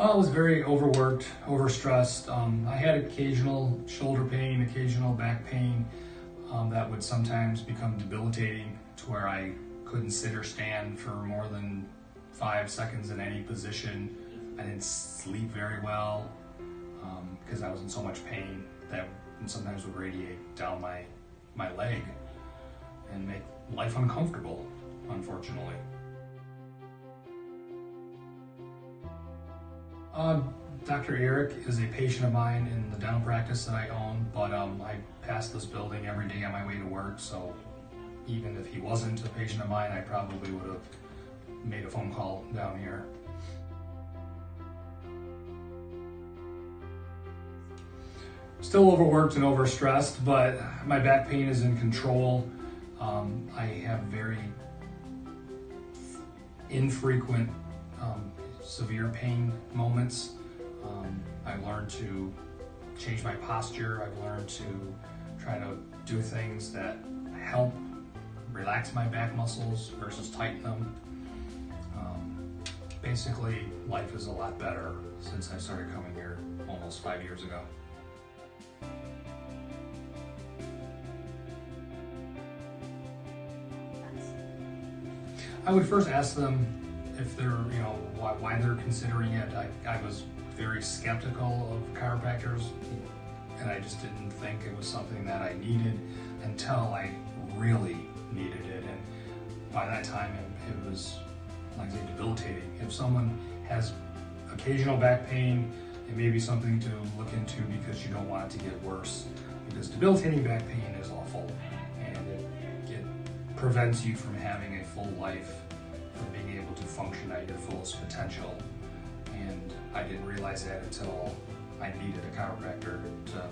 I was very overworked, overstressed. Um, I had occasional shoulder pain, occasional back pain um, that would sometimes become debilitating to where I couldn't sit or stand for more than five seconds in any position. I didn't sleep very well because I was in so much pain that sometimes would radiate down my, my leg and make life uncomfortable, unfortunately. Uh, Dr. Eric is a patient of mine in the dental practice that I own, but um, I pass this building every day on my way to work, so even if he wasn't a patient of mine, I probably would have made a phone call down here. Still overworked and overstressed, but my back pain is in control. Um, I have very infrequent um, severe pain moments. Um, I've learned to change my posture. I've learned to try to do things that help relax my back muscles versus tighten them. Um, basically, life is a lot better since I started coming here almost five years ago. I would first ask them if they're, you know, why, why they're considering it. I, I was very skeptical of chiropractors and I just didn't think it was something that I needed until I really needed it. And by that time, it, it was, like say, debilitating. If someone has occasional back pain, it may be something to look into because you don't want it to get worse. Because debilitating back pain is awful and it, it prevents you from having a full life, being able to function at your fullest potential. And I didn't realize that until I needed a chiropractor to